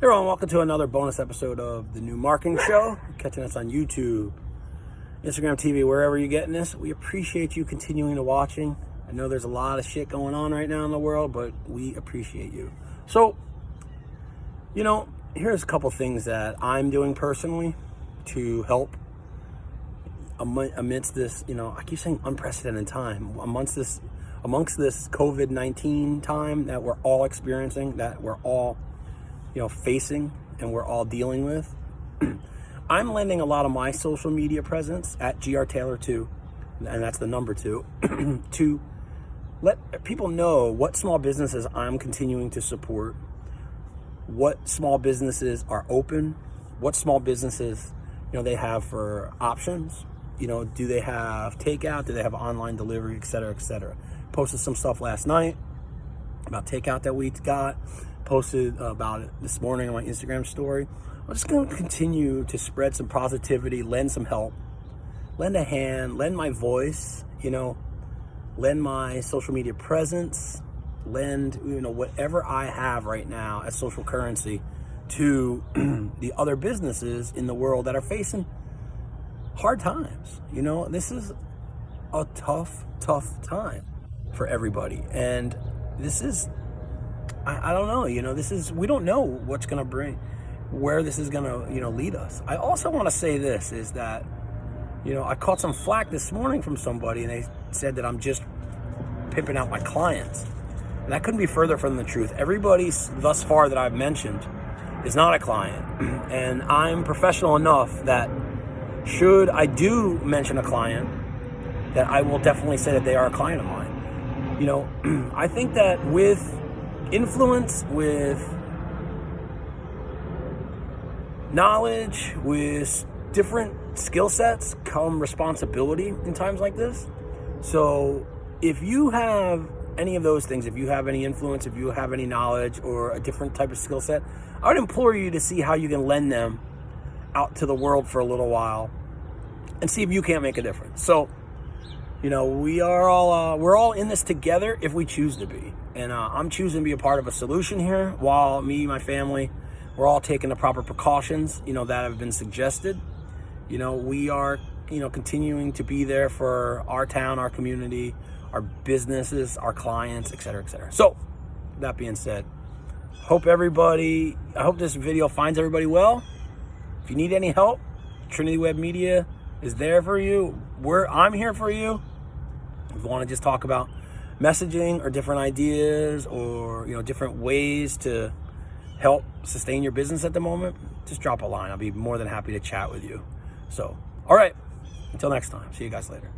Hey everyone, welcome to another bonus episode of the New Marketing Show. Catching us on YouTube, Instagram TV, wherever you're getting this. We appreciate you continuing to watching. I know there's a lot of shit going on right now in the world, but we appreciate you. So, you know, here's a couple things that I'm doing personally to help amidst this, you know, I keep saying unprecedented time, amongst this, amongst this COVID-19 time that we're all experiencing, that we're all you know, facing and we're all dealing with. I'm lending a lot of my social media presence at GR Taylor 2, and that's the number two, to let people know what small businesses I'm continuing to support, what small businesses are open, what small businesses, you know, they have for options. You know, do they have takeout? Do they have online delivery, et cetera, et cetera. Posted some stuff last night about takeout that we got posted about it this morning on my Instagram story. I'm just going to continue to spread some positivity, lend some help, lend a hand, lend my voice, you know, lend my social media presence, lend, you know, whatever I have right now as social currency to the other businesses in the world that are facing hard times. You know, this is a tough, tough time for everybody. And this is I, I don't know. You know, this is, we don't know what's going to bring, where this is going to, you know, lead us. I also want to say this is that, you know, I caught some flack this morning from somebody and they said that I'm just pimping out my clients. And that couldn't be further from the truth. Everybody thus far that I've mentioned is not a client. And I'm professional enough that should I do mention a client, that I will definitely say that they are a client of mine. You know, I think that with influence, with knowledge, with different skill sets come responsibility in times like this. So if you have any of those things, if you have any influence, if you have any knowledge or a different type of skill set, I would implore you to see how you can lend them out to the world for a little while and see if you can't make a difference. So you know, we are all, uh, we're all in this together if we choose to be. And uh, I'm choosing to be a part of a solution here while me, my family, we're all taking the proper precautions, you know, that have been suggested. You know, we are, you know, continuing to be there for our town, our community, our businesses, our clients, et cetera, et cetera. So that being said, hope everybody, I hope this video finds everybody well. If you need any help, Trinity Web Media is there for you. I'm here for you. If you want to just talk about messaging or different ideas or, you know, different ways to help sustain your business at the moment, just drop a line. I'll be more than happy to chat with you. So, all right. Until next time. See you guys later.